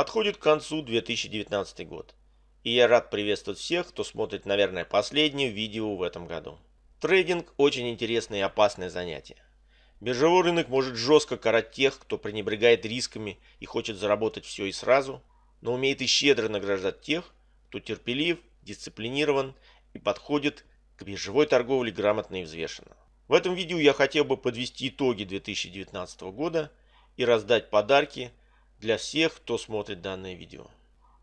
Подходит к концу 2019 год. И я рад приветствовать всех, кто смотрит, наверное, последнее видео в этом году. Трейдинг – очень интересное и опасное занятие. Биржевой рынок может жестко карать тех, кто пренебрегает рисками и хочет заработать все и сразу, но умеет и щедро награждать тех, кто терпелив, дисциплинирован и подходит к биржевой торговле грамотно и взвешенно. В этом видео я хотел бы подвести итоги 2019 года и раздать подарки для всех, кто смотрит данное видео.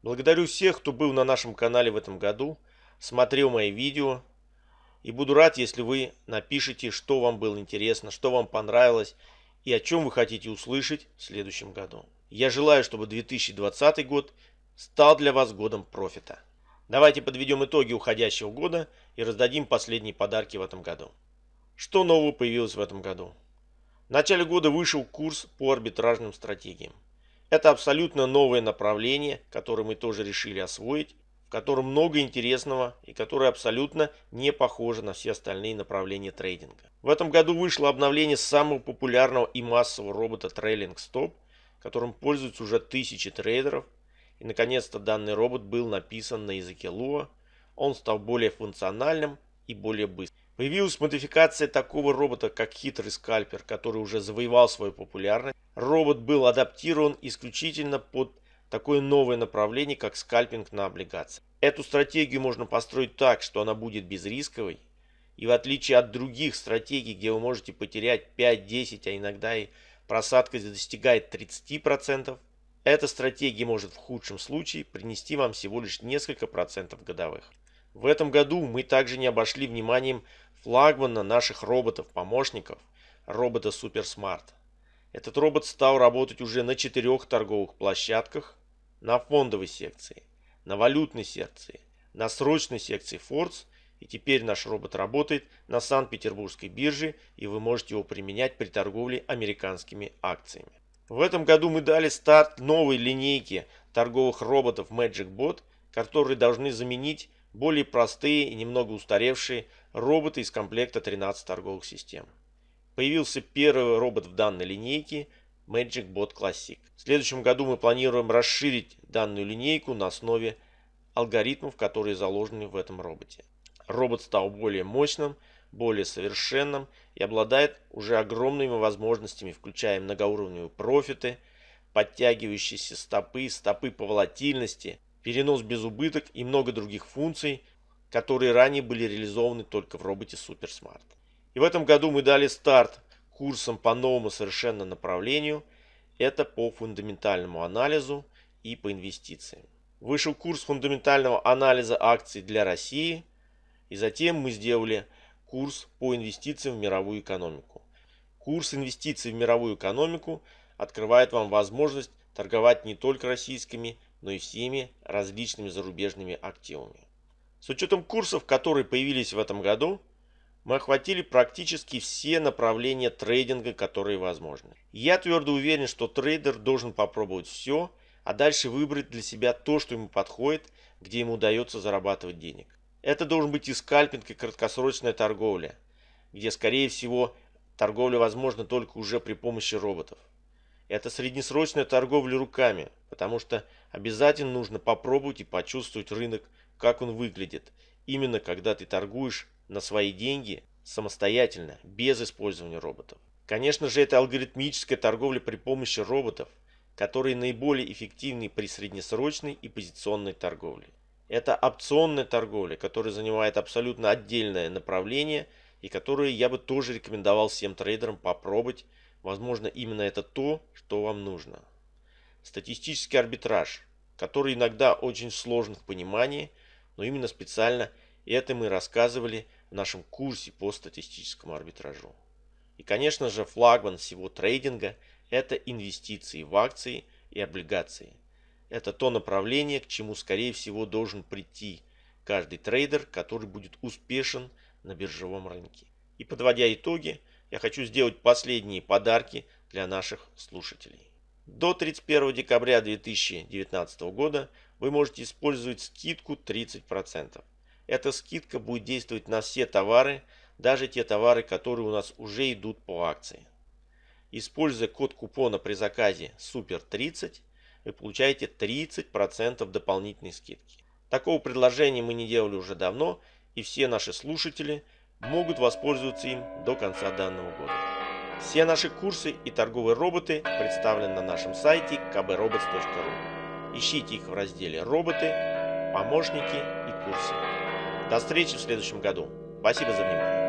Благодарю всех, кто был на нашем канале в этом году, смотрел мои видео. И буду рад, если вы напишите, что вам было интересно, что вам понравилось и о чем вы хотите услышать в следующем году. Я желаю, чтобы 2020 год стал для вас годом профита. Давайте подведем итоги уходящего года и раздадим последние подарки в этом году. Что нового появилось в этом году? В начале года вышел курс по арбитражным стратегиям. Это абсолютно новое направление, которое мы тоже решили освоить, в котором много интересного и которое абсолютно не похоже на все остальные направления трейдинга. В этом году вышло обновление самого популярного и массового робота Trailing Stop, которым пользуются уже тысячи трейдеров. И наконец-то данный робот был написан на языке Lua. Он стал более функциональным и более быстрым. Появилась модификация такого робота, как хитрый скальпер, который уже завоевал свою популярность. Робот был адаптирован исключительно под такое новое направление, как скальпинг на облигации. Эту стратегию можно построить так, что она будет безрисковой. И в отличие от других стратегий, где вы можете потерять 5-10, а иногда и просадка достигает 30%, эта стратегия может в худшем случае принести вам всего лишь несколько процентов годовых. В этом году мы также не обошли вниманием флагмана наших роботов-помощников, робота SuperSmart. Этот робот стал работать уже на четырех торговых площадках, на фондовой секции, на валютной секции, на срочной секции Force, и теперь наш робот работает на Санкт-Петербургской бирже, и вы можете его применять при торговле американскими акциями. В этом году мы дали старт новой линейке торговых роботов Magic Bot, которые должны заменить более простые и немного устаревшие роботы из комплекта 13 торговых систем. Появился первый робот в данной линейке Magic Bot Classic. В следующем году мы планируем расширить данную линейку на основе алгоритмов, которые заложены в этом роботе. Робот стал более мощным, более совершенным и обладает уже огромными возможностями, включая многоуровневые профиты, подтягивающиеся стопы, стопы по волатильности, перенос без убыток и много других функций, которые ранее были реализованы только в роботе SuperSmart. И в этом году мы дали старт курсам по новому совершенно направлению. Это по фундаментальному анализу и по инвестициям. Вышел курс фундаментального анализа акций для России. И затем мы сделали курс по инвестициям в мировую экономику. Курс инвестиций в мировую экономику открывает вам возможность торговать не только российскими, но и всеми различными зарубежными активами. С учетом курсов, которые появились в этом году, мы охватили практически все направления трейдинга, которые возможны. Я твердо уверен, что трейдер должен попробовать все, а дальше выбрать для себя то, что ему подходит, где ему удается зарабатывать денег. Это должен быть и скальпинг, и краткосрочная торговля, где, скорее всего, торговля возможна только уже при помощи роботов. Это среднесрочная торговля руками, потому что обязательно нужно попробовать и почувствовать рынок, как он выглядит, именно когда ты торгуешь на свои деньги самостоятельно, без использования роботов. Конечно же, это алгоритмическая торговля при помощи роботов, которые наиболее эффективны при среднесрочной и позиционной торговле. Это опционная торговля, которая занимает абсолютно отдельное направление и которую я бы тоже рекомендовал всем трейдерам попробовать Возможно, именно это то, что вам нужно. Статистический арбитраж, который иногда очень сложен в понимании, но именно специально это мы рассказывали в нашем курсе по статистическому арбитражу. И, конечно же, флагман всего трейдинга – это инвестиции в акции и облигации. Это то направление, к чему, скорее всего, должен прийти каждый трейдер, который будет успешен на биржевом рынке. И подводя итоги, я хочу сделать последние подарки для наших слушателей. До 31 декабря 2019 года вы можете использовать скидку 30%. Эта скидка будет действовать на все товары, даже те товары, которые у нас уже идут по акции. Используя код купона при заказе SUPER30, вы получаете 30% дополнительной скидки. Такого предложения мы не делали уже давно, и все наши слушатели могут воспользоваться им до конца данного года. Все наши курсы и торговые роботы представлены на нашем сайте kbrobots.ru. Ищите их в разделе «Роботы», «Помощники» и «Курсы». До встречи в следующем году. Спасибо за внимание.